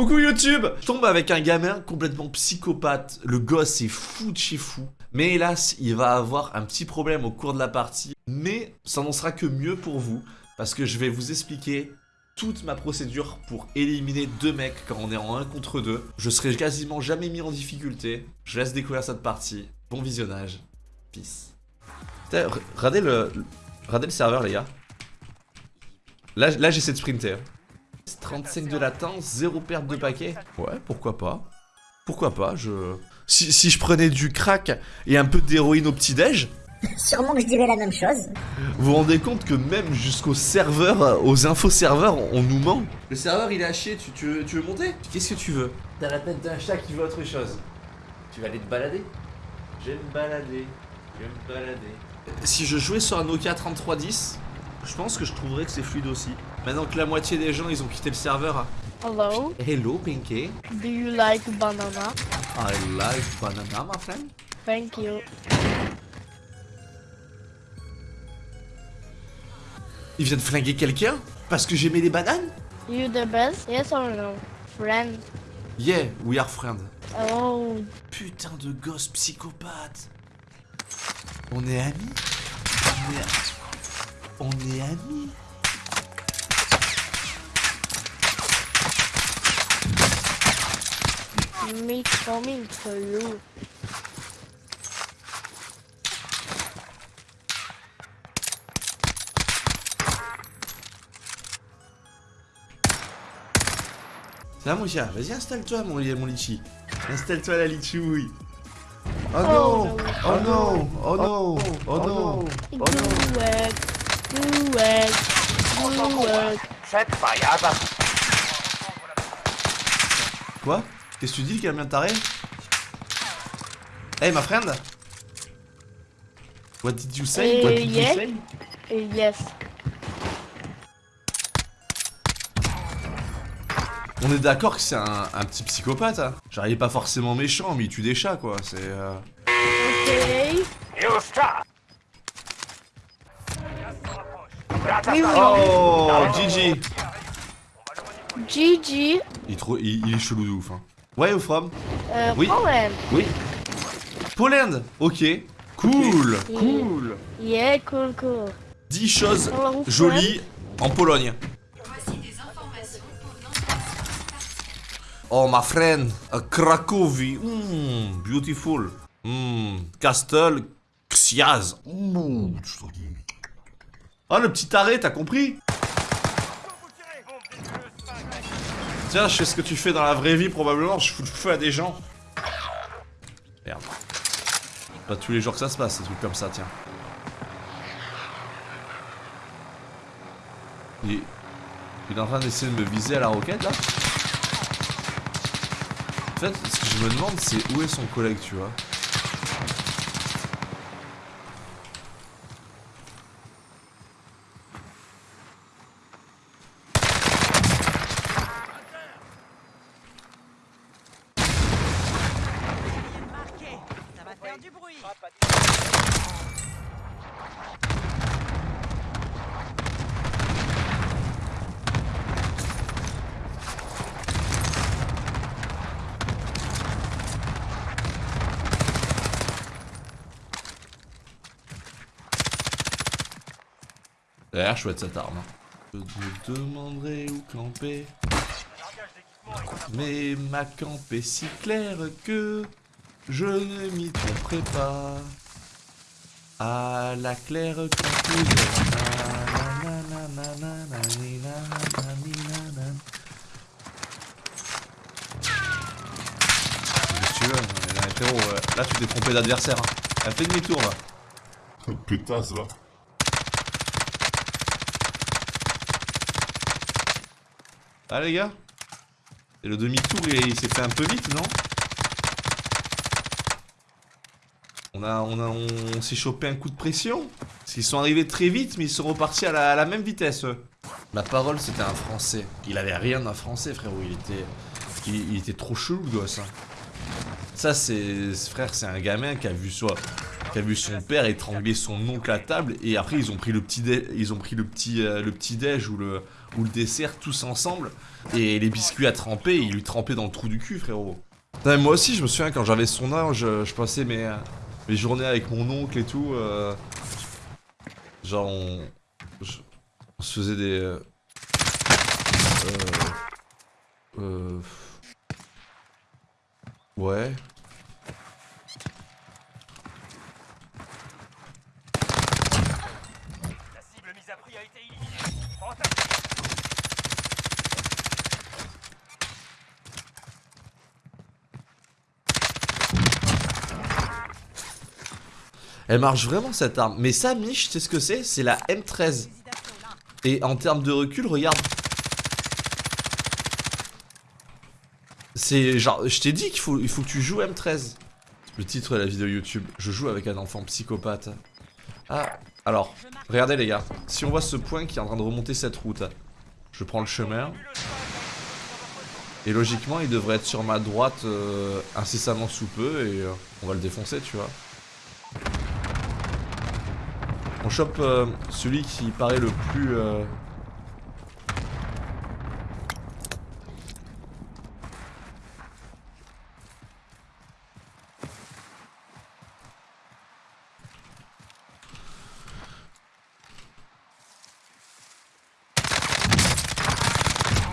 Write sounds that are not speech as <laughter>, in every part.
Coucou YouTube Je tombe avec un gamin complètement psychopathe. Le gosse est fou de chez fou. Mais hélas, il va avoir un petit problème au cours de la partie. Mais ça n'en sera que mieux pour vous. Parce que je vais vous expliquer toute ma procédure pour éliminer deux mecs quand on est en 1 contre 2. Je serai quasiment jamais mis en difficulté. Je laisse découvrir cette partie. Bon visionnage. Peace. Putain, re- Regardez le, regardez le serveur les gars. Là, là j'essaie de sprinter. 35 de latence, 0 perte de paquet. Ouais, pourquoi pas. Pourquoi pas, je... Si, si je prenais du crack et un peu d'héroïne au petit-déj, <laughs> Sûrement que je dirais la même chose. vous vous rendez compte que même jusqu'aux serveurs, aux info-serveurs, on nous ment Le serveur il est à chier, tu, tu veux, tu veux monter? Qu'est-ce que tu veux? T'as la tête d'un chat qui veut autre chose. Tu vas aller te balader? Je vais me balader, je vais me balader. Si je jouais sur un Nokia 3310, je pense que je trouverais que c'est fluide aussi. Maintenant que la moitié des gens ils ont quitté le serveur. Hello, Hello Pinky, do you like banana? I like banana my friend. Thank you. Il vient de flinguer quelqu'un Parce que j'aimais les bananes? You the best? Yes or no? Friend? Yeah, we are friends. Oh, Putain de gosse psychopathe. On est amis? On est, on est amis? Me coming you. Ça va mon chat, vas-y installe-toi mon, mon litchi. Installe-toi la litchouille. Oh Oh, non no. Oh non Oh non Oh non Do it. Do it. Do it. Quoi? Qu'est-ce que tu dis le camion taré? Hey ma friend. What did you say? What did you yeah. say? Uh, yes. On est d'accord que c'est un, un petit psychopathe hein. Genre il est pas forcément méchant mais il tue des chats quoi, c'est... euh, will Oh GG GG. il, est trop- il, il est chelou de ouf hein. Where you from Oui. Poland. Oui Poland Ok Cool Cool Yeah, cool, cool. 10 choses Hello, jolies en Pologne. Oh my friend, a Cracovie, mm, beautiful. Mm, Castle Xiaz. Mm. Oh le petit arrêt, t'as compris? Tiens, je sais ce que tu fais dans la vraie vie probablement, je fous le feu à des gens. Merde. Pas tous les jours que ça se passe, ces trucs comme ça, tiens. Il... il est en train d'essayer de me viser à la roquette là En fait, ce que je me demande c'est où est son collègue, tu vois? D'ailleurs, chouette cette arme. hein. Je te demanderai où camper. Mais ma camp est si claire que je ne m'y tromperai pas. À la claire tu veux Là, tu t'es trompé d'adversaire. hein. Elle fait demi-tour là. Putain, ça va. Ah les gars Et le demi-tour il, s'est fait un peu vite non? On a on a on, s'est chopé un coup de pression Parce qu'ils sont arrivés très vite mais ils sont repartis à la, même vitesse eux. La parole c'était un français. Il avait rien d'un français frérot, il était. Il, il était trop chelou le gosse hein. Ça c'est. Frère c'est un gamin qui a vu soit qui a vu son père étrangler son oncle à table et après ils ont pris le petit dé- ils ont pris le petit euh, le petit déj ou le ou le dessert tous ensemble et les biscuits à tremper ils lui trempaient dans le trou du cul frérot. Moi aussi je me souviens quand j'avais son âge je, passais mes mes journées avec mon oncle et tout euh, genre on je- se faisait des euh, euh, ouais La cible mise à prix a été éliminée. Fantastique. Elle marche vraiment cette arme. Mais ça, Mich, tu sais ce que c'est? C'est la M13. Fusil d'assaut, là. Et en termes de recul, regarde. C'est genre, je t'ai dit qu'il faut, il faut que tu joues M13. Le titre de la vidéo YouTube, je joue avec un enfant psychopathe. Ah, alors, regardez les gars. Si on voit ce point qui est en train de remonter cette route, je prends le chemin. Et logiquement, il devrait être sur ma droite euh, incessamment sous peu et euh, on va le défoncer, tu vois. On chope euh, celui qui paraît le plus...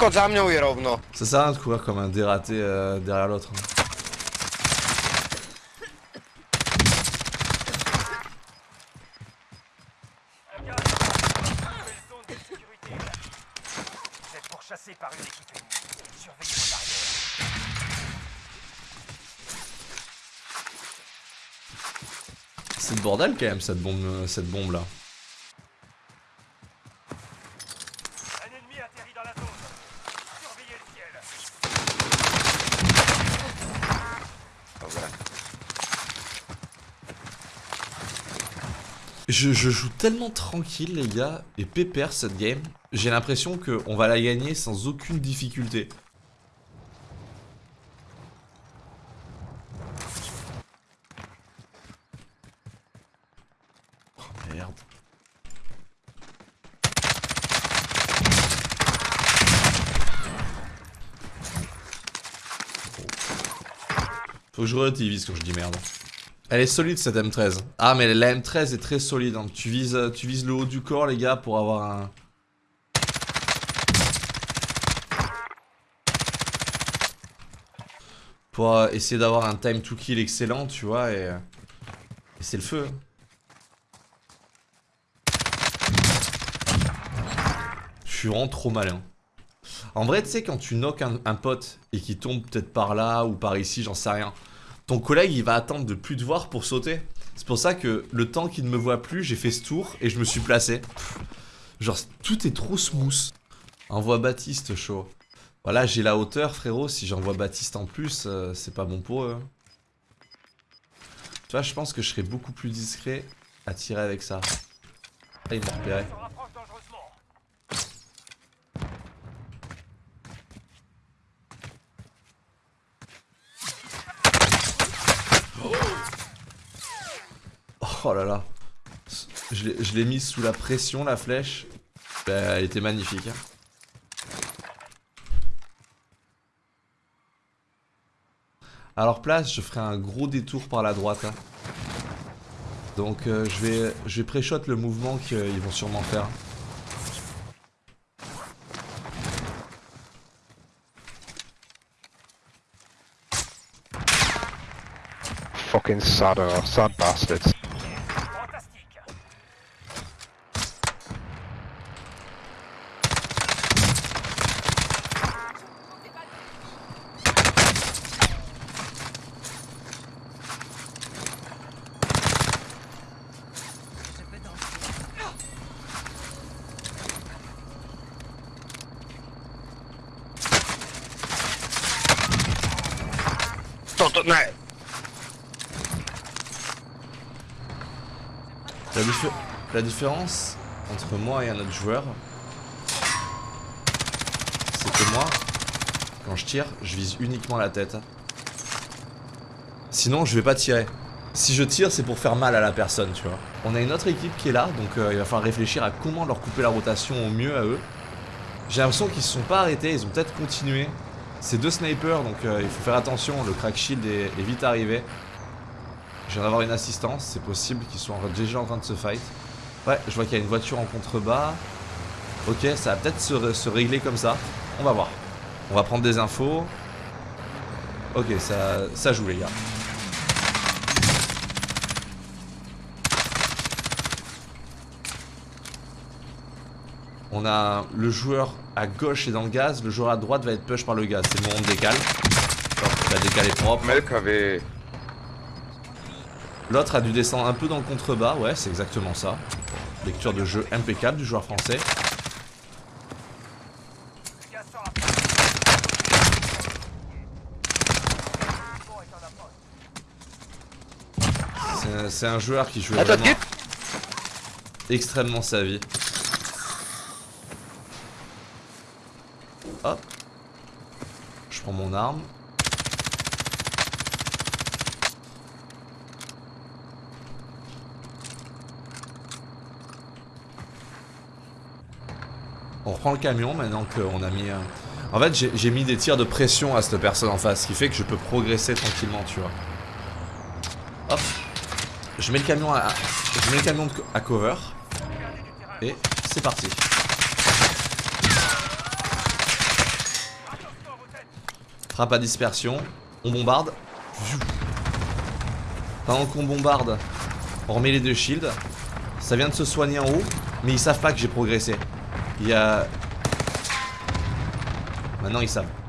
Kot za mną i równo. Ça rien de courir comme un dératé euh, derrière l'autre. hein. C'est le bordel quand même cette bombe, euh, cette bombe là. Un ennemi atterrit dans la zone. Surveillez le ciel. Dobra. Je, joue tellement tranquille les gars et pépère cette game. J'ai l'impression qu'on va la gagner sans aucune difficulté. Oh merde. Faut que je relativise quand je dis merde. Elle est solide cette M13. Ah mais la M13 est très solide. hein. Tu, vises, euh, tu vises le haut du corps les gars pour avoir un... Pour euh, essayer d'avoir un time to kill excellent tu vois et, euh, et c'est le feu. hein. Je suis vraiment trop malin. En vrai tu sais quand tu knock un, un pote et qu'il tombe peut-être par là ou par ici j'en sais rien ton collègue il va attendre de plus te voir pour sauter. C'est pour ça que le temps qu'il ne me voit plus, j'ai fait ce tour et je me suis placé. Genre tout est trop smooth. Envoie Baptiste chaud. Voilà, j'ai la hauteur frérot, si j'envoie Baptiste en plus, euh, c'est pas bon pour eux. hein. Tu vois, je pense que je serais beaucoup plus discret à tirer avec ça. Ah, il m'a repéré. Oh là là. Je l'ai- mise sous la pression, la flèche. Ben, elle était magnifique. hein. Alors place, je ferai un gros détour par la droite. hein. Donc euh, je vais, je vais pré-shot le mouvement qu'ils vont sûrement faire. Fucking sad, uh, sad bastards. Fantastique. Je peux danser. To, to, ne! La, diffé- la différence entre moi et un autre joueur, c'est que moi, quand je tire, je vise uniquement la tête. Sinon, je vais pas tirer. Si je tire, c'est pour faire mal à la personne, tu vois. On a une autre équipe qui est là, donc euh, il va falloir réfléchir à comment leur couper la rotation au mieux à eux. J'ai l'impression qu'ils se sont pas arrêtés, ils ont peut-être continué. C'est deux snipers, donc euh, il faut faire attention, le crack shield est, est vite arrivé. Je viens d'avoir une assistance, c'est possible qu'ils soient en- déjà en train de se fight. Ouais, je vois qu'il y a une voiture en contrebas. Ok, ça va peut-être se, ré- se régler comme ça. On va voir. On va prendre des infos. Ok, ça, ça joue les gars. On a le joueur à gauche est dans le gaz, le joueur à droite va être push par le gaz. C'est le moment de décale. La décale est propre. Melk avait. L'autre a dû descendre un peu dans le contrebas, ouais, c'est exactement ça. Lecture de jeu impeccable du joueur français. C'est un- joueur qui joue vraiment extrêmement sa vie. Hop. Je prends mon arme. On reprend le camion maintenant qu'on a mis. En fait, j'ai mis des tirs de pression à cette personne en face, ce qui fait que je peux progresser tranquillement, tu vois. Hop. Je mets le camion à cover. Et c'est parti. Frappe à dispersion. On bombarde. Pendant qu'on bombarde, on remet les deux shields. Ça vient de se soigner en haut, mais ils savent pas que j'ai progressé. Il y a... Maintenant ils savent.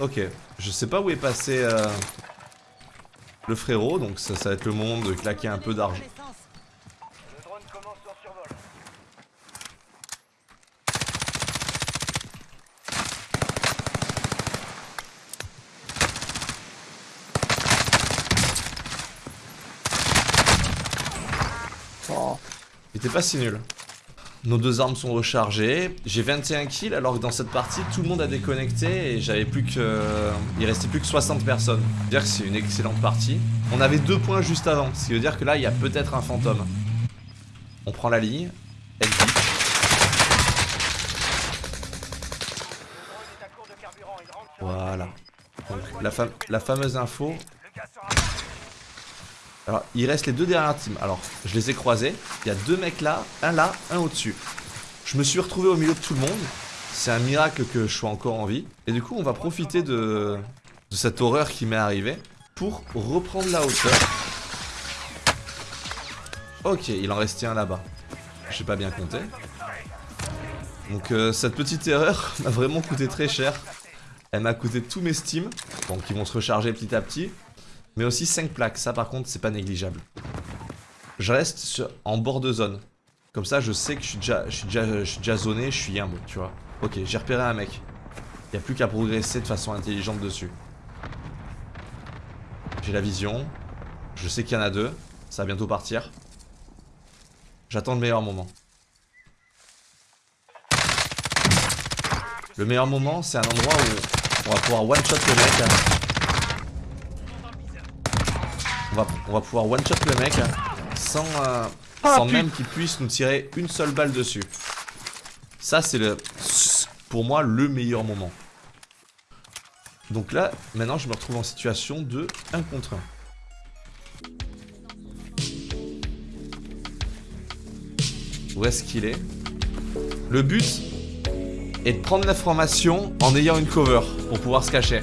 Ok, je sais pas où est passé euh, le frérot, donc ça, ça va être le moment de claquer un peu d'argent. Survol. Il était pas si nul. Nos deux armes sont rechargées. J'ai 21 kills alors que dans cette partie tout le monde a déconnecté et j'avais plus que. Il restait plus que 60 personnes. Dire que c'est une excellente partie. On avait deux points juste avant, ce qui veut dire que là il y a peut-être un fantôme. On prend la ligne. Elle dit. Voilà. Donc la fameuse info. Le gaz sort après. Alors il reste les deux dernières teams. Alors je les ai croisés. Il y a deux mecs là, un là, un au-dessus. Je me suis retrouvé au milieu de tout le monde. C'est un miracle que je sois encore en vie. Et du coup on va profiter de, cette horreur qui m'est arrivée pour reprendre la hauteur. Ok, il en restait un là-bas. J'ai pas bien compté. Donc euh, cette petite erreur <laughs> m'a vraiment coûté très cher. Elle m'a coûté tous mes steams, donc ils vont se recharger petit à petit. Mais aussi 5 plaques, ça par contre c'est pas négligeable. Je reste en bord de zone. Comme ça je sais que je suis déjà, je je suis déjà zoné, je suis tu vois. Ok, j'ai repéré un mec. Il a plus qu'à progresser de façon intelligente dessus. J'ai la vision. Je sais qu'il y en a deux. Ça va bientôt partir. J'attends le meilleur moment. Le meilleur moment, c'est un endroit où on va pouvoir one-shot le mec. On va, on va pouvoir one-shot le mec sans, euh, sans même qu'il puisse nous tirer une seule balle dessus. Ça, c'est le, pour moi le meilleur moment. Donc là, maintenant, je me retrouve en situation de 1 contre 1. Où est-ce qu'il est? Le but est de prendre l'information en ayant une cover pour pouvoir se cacher.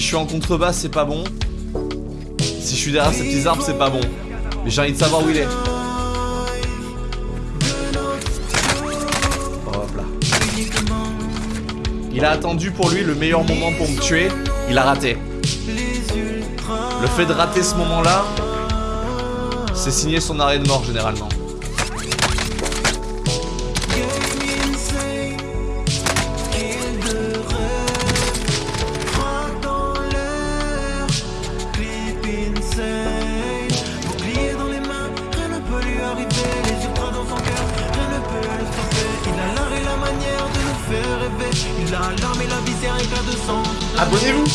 Si je suis en contrebas, c'est pas bon. Si je suis derrière ces petits arbres, c'est pas bon. Mais j'ai envie de savoir où il est. Hop là. Il a attendu pour lui le meilleur moment pour me tuer. Il a raté. Le fait de rater ce moment-là, C'est signé son arrêt de mort généralement. Abonnez-vous